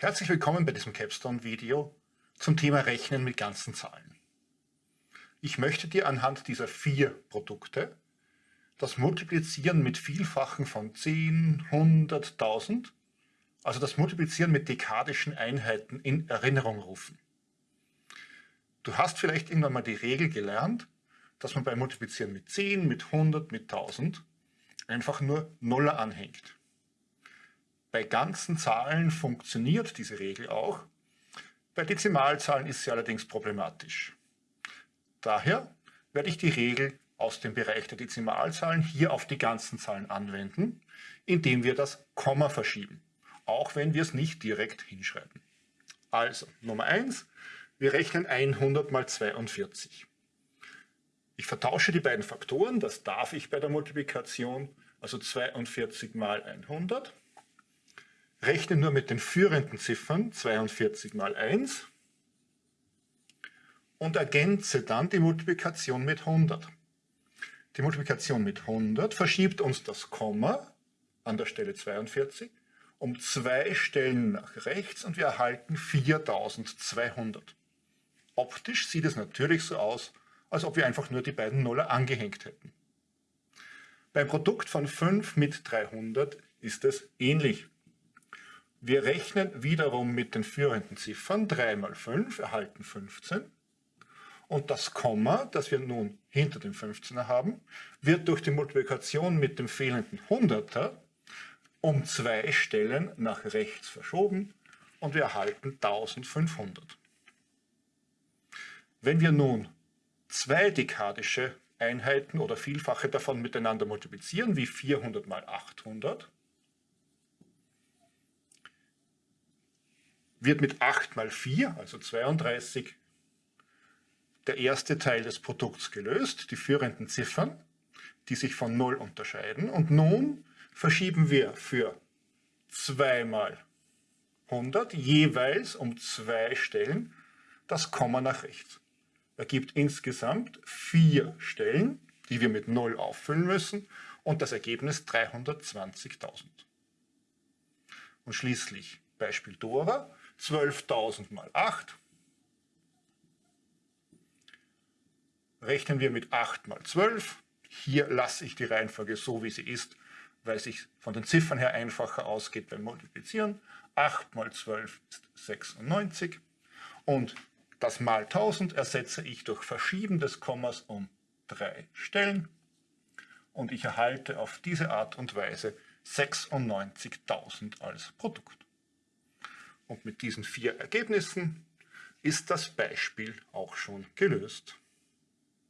Herzlich willkommen bei diesem Capstone-Video zum Thema Rechnen mit ganzen Zahlen. Ich möchte dir anhand dieser vier Produkte das Multiplizieren mit Vielfachen von 10, 100, 1000, also das Multiplizieren mit dekadischen Einheiten in Erinnerung rufen. Du hast vielleicht irgendwann mal die Regel gelernt, dass man beim Multiplizieren mit 10, mit 100, mit 1000 einfach nur Nuller anhängt. Bei ganzen Zahlen funktioniert diese Regel auch. Bei Dezimalzahlen ist sie allerdings problematisch. Daher werde ich die Regel aus dem Bereich der Dezimalzahlen hier auf die ganzen Zahlen anwenden, indem wir das Komma verschieben, auch wenn wir es nicht direkt hinschreiben. Also, Nummer 1, wir rechnen 100 mal 42. Ich vertausche die beiden Faktoren, das darf ich bei der Multiplikation, also 42 mal 100 rechne nur mit den führenden Ziffern 42 mal 1 und ergänze dann die Multiplikation mit 100. Die Multiplikation mit 100 verschiebt uns das Komma an der Stelle 42 um zwei Stellen nach rechts und wir erhalten 4200. Optisch sieht es natürlich so aus, als ob wir einfach nur die beiden Nuller angehängt hätten. Beim Produkt von 5 mit 300 ist es ähnlich. Wir rechnen wiederum mit den führenden Ziffern. 3 mal 5 erhalten 15. Und das Komma, das wir nun hinter dem 15er haben, wird durch die Multiplikation mit dem fehlenden 100er um zwei Stellen nach rechts verschoben und wir erhalten 1500. Wenn wir nun zwei dekadische Einheiten oder Vielfache davon miteinander multiplizieren, wie 400 mal 800, wird mit 8 mal 4, also 32, der erste Teil des Produkts gelöst, die führenden Ziffern, die sich von 0 unterscheiden. Und nun verschieben wir für 2 mal 100 jeweils um zwei Stellen das Komma nach rechts. Ergibt insgesamt vier Stellen, die wir mit 0 auffüllen müssen und das Ergebnis 320.000. Und schließlich Beispiel Dora. 12.000 mal 8. Rechnen wir mit 8 mal 12. Hier lasse ich die Reihenfolge so, wie sie ist, weil sich von den Ziffern her einfacher ausgeht beim Multiplizieren. 8 mal 12 ist 96. Und das mal 1000 ersetze ich durch Verschieben des Kommas um drei Stellen. Und ich erhalte auf diese Art und Weise 96.000 als Produkt. Und mit diesen vier Ergebnissen ist das Beispiel auch schon gelöst.